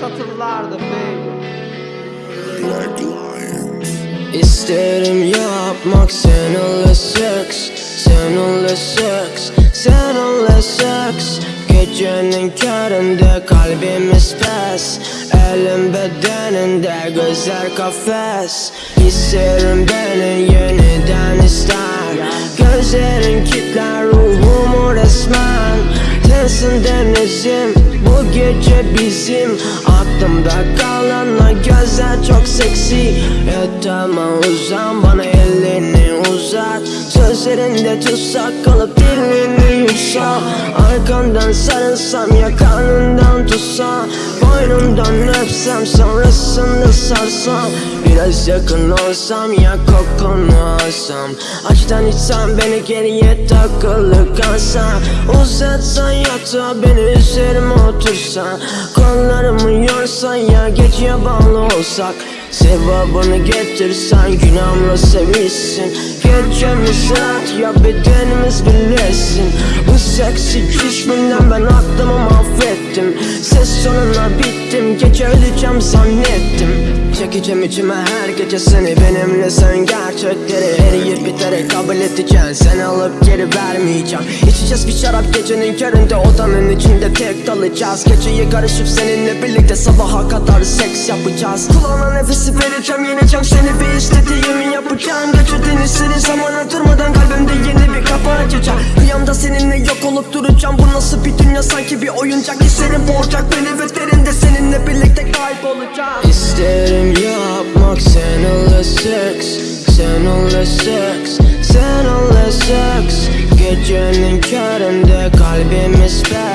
satırlardı baby. İsterim yapmak seninle seks Seninle seks Seninle seks. Gecenin köründe kalbimiz pes Elim bedeninde gözler kafes. İsterim beni yeniden ister Gözlerin kitler ruhumu resmen. Sensin denizim gece bizim Aklımda kalan o gözler çok seksi. Yatama uzan bana elini uzat. Sözlerinde tutsak kalıp dilini yutsa Arkandan sarılsam ya karnından tutsam Boynundan öpsem sonrasında sarsam Biraz yakın olsam ya kokunu alsam. Açtan içsem beni geriye takılı kalsam Uzatsan yatağa beni üzerime otursan Kollarımı yorsan ya geceye bağlı olsak. Sevabını getirsen günahımla sevilsin. Gecemiz rahat ya bedenimiz birleşsin. Bu seksi düşmünden ben aklımı öleceğim zannettim. Çekeceğim içime her gece seni benimle sen gerçekleri. Eriyip biterek kabul edeceksin Sen alıp geri vermeyeceğim. İçeceğiz bir şarap gecenin köründe odanın içinde tek dalacağız. Geceyi karışıp seninle birlikte sabaha kadar seks yapacağız. Kulağına nefesi vereceğim yeneceğim seni. Ve istediğimi yapacağım. Geçirdin istediğin zamana durmadan kalbimde yeni bir kapı açacağım. Rüyamda seninle yok olup duracağım. Bu nasıl bir dünya? Sanki bir oyuncak. Hislerim boğacak beni ve derinde seks Seninle seks Seninle seks Gecenin köründe kalbimiz bedeninde